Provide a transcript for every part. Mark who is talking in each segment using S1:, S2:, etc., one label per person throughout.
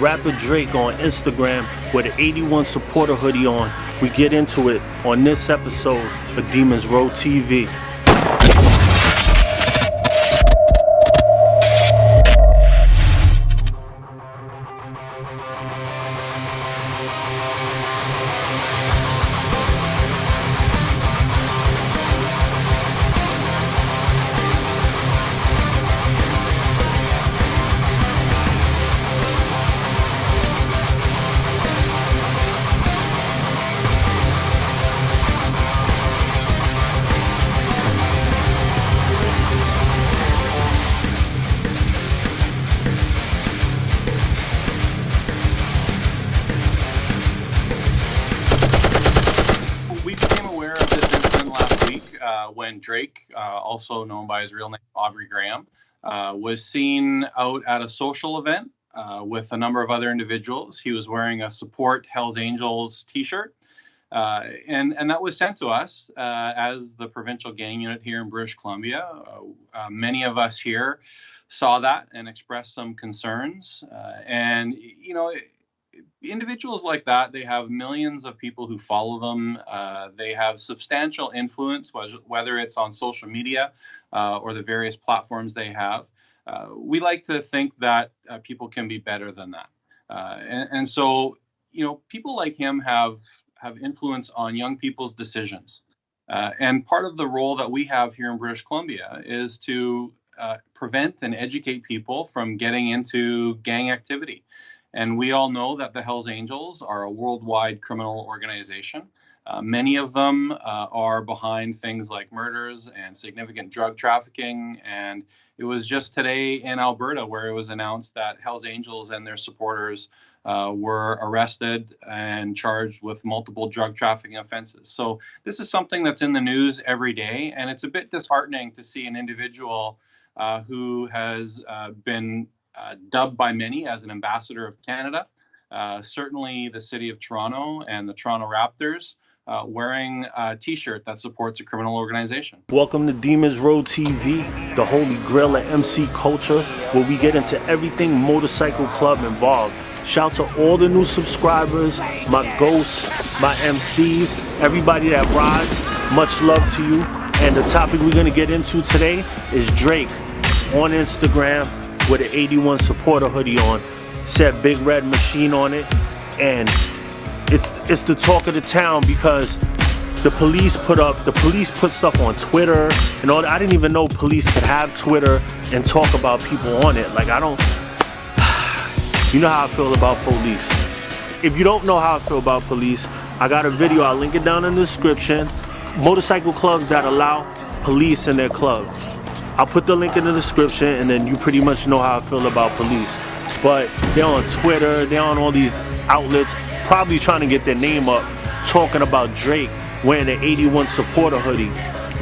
S1: rapper Drake on Instagram with an 81 supporter hoodie on. We get into it on this episode of Demons Row TV.
S2: Drake, uh, also known by his real name Aubrey Graham, uh, was seen out at a social event uh, with a number of other individuals. He was wearing a support Hells Angels T-shirt, uh, and and that was sent to us uh, as the provincial gang unit here in British Columbia. Uh, many of us here saw that and expressed some concerns, and you know. Individuals like that, they have millions of people who follow them. Uh, they have substantial influence, whether it's on social media uh, or the various platforms they have. Uh, we like to think that uh, people can be better than that. Uh, and, and, so, you know, people like him have have influence on young people's decisions. Uh, and part of the role that we have here in British Columbia is to prevent and educate people from getting into gang activity. And we all know that the Hells Angels are a worldwide criminal organization. Uh, many of them uh, are behind things like murders and significant drug trafficking. And it was just today in Alberta where it was announced that Hells Angels and their supporters uh, were arrested and charged with multiple drug trafficking offenses. So this is something that's in the news every day. And it's a bit disheartening to see an individual uh, who has uh, been dubbed by many as an ambassador of Canada. Uh, certainly, the city of Toronto and the Toronto Raptors. Uh, wearing a t-shirt that supports a criminal organization.
S1: Welcome to Demons Row TV, the holy grail of MC culture, where we get into everything motorcycle club involved. Shout out to all the new subscribers, my ghosts, my MCs, everybody that rides. Much love to you. And the topic we're gonna get into today is Drake on Instagram with an 81 supporter hoodie on. Said Big Red Machine on it. And it's it's the talk of the town because the police put up the police put stuff on Twitter and all I didn't even know police could have Twitter and talk about people on it. Like I don't you know how I feel about police. If you don't know how I feel about police, I got a video, I'll link it down in the description. Motorcycle clubs that allow police in their clubs. I'll put the link in the description and then you pretty much know how I feel about police. But they're on Twitter, they're on all these outlets, probably trying to get their name up, talking about Drake wearing an 81 supporter hoodie.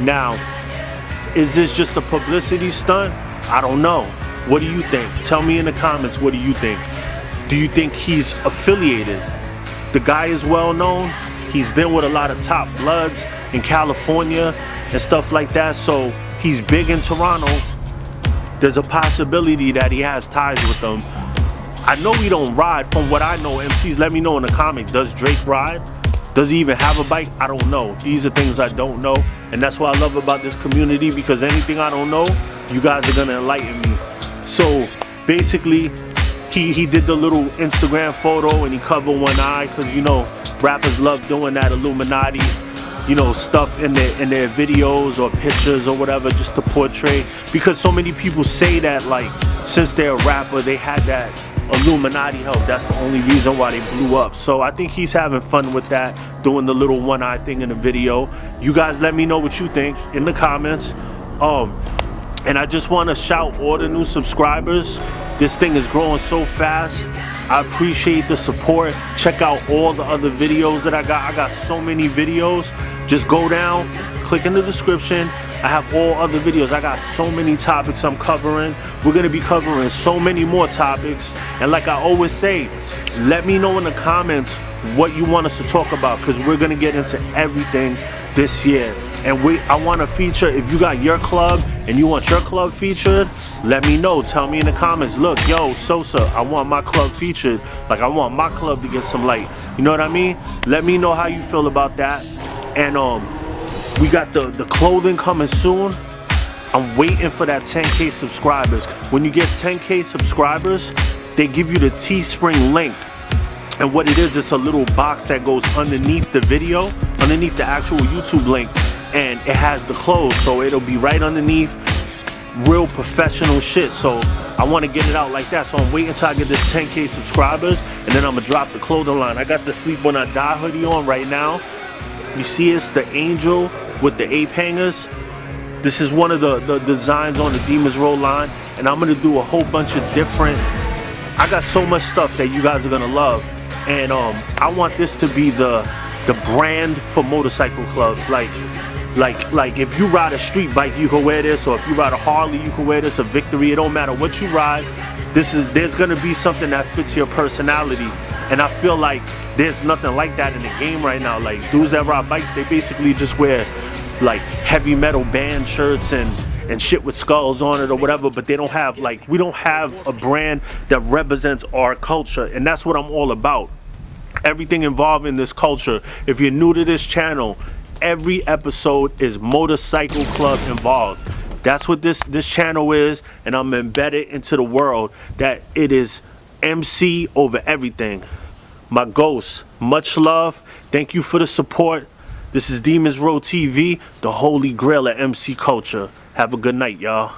S1: Now, is this just a publicity stunt? I don't know. What do you think? Tell me in the comments, what do you think? Do you think he's affiliated? The guy is well known. He's been with a lot of top bloods in California and stuff like that. So he's big in Toronto, there's a possibility that he has ties with them. I know he don't ride. From what I know, MCs, let me know in the comments. Does Drake ride? Does he even have a bike? I don't know. These are things I don't know. And that's what I love about this community because anything I don't know, you guys are gonna enlighten me. So basically, he, he did the little Instagram photo and he covered one eye because you know, rappers love doing that Illuminati you know stuff in their in their videos or pictures or whatever just to portray. Because so many people say that like since they're a rapper they had that Illuminati help. That's the only reason why they blew up. So I think he's having fun with that doing the little one eye thing in the video. You guys let me know what you think in the comments. Um and I just want to shout all the new subscribers. This thing is growing so fast I appreciate the support. Check out all the other videos that I got. I got so many videos. Just go down, click in the description. I have all other videos. I got so many topics I'm covering. We're gonna be covering so many more topics. And like I always say, let me know in the comments what you want us to talk about because we're gonna get into everything this year. And we, I wanna feature, if you got your club and you want your club featured, let me know. Tell me in the comments, look, yo, Sosa, I want my club featured. Like I want my club to get some light. You know what I mean? Let me know how you feel about that. And um, we got the, the clothing coming soon. I'm waiting for that 10K subscribers. When you get 10K subscribers, they give you the Teespring link. And what it is, it's a little box that goes underneath the video, underneath the actual YouTube link. And it has the clothes, so it'll be right underneath real professional shit. So I want to get it out like that. So I'm waiting until I get this 10K subscribers, and then I'm gonna drop the clothing line. I got the Sleep When I Die hoodie on right now. You see it's the angel with the ape hangers. This is one of the, the designs on the Demons Row line, and I'm gonna do a whole bunch of different. I got so much stuff that you guys are gonna love and um, I want this to be the the brand for motorcycle clubs. Like, like, like if you ride a street bike, you can wear this, or if you ride a Harley, you can wear this. A Victory, it don't matter what you ride. This is there's gonna be something that fits your personality, and I feel like there's nothing like that in the game right now. Like dudes that ride bikes, they basically just wear like heavy metal band shirts and and shit with skulls on it or whatever, but they don't have like we don't have a brand that represents our culture, and that's what I'm all about everything involved in this culture. If you're new to this channel, every episode is motorcycle club involved. That's what this this channel is, and I'm embedded into the world that it is MC over everything. My ghost, much love. Thank you for the support. This is Demons Row TV, the holy grail of MC culture. Have a good night, y'all.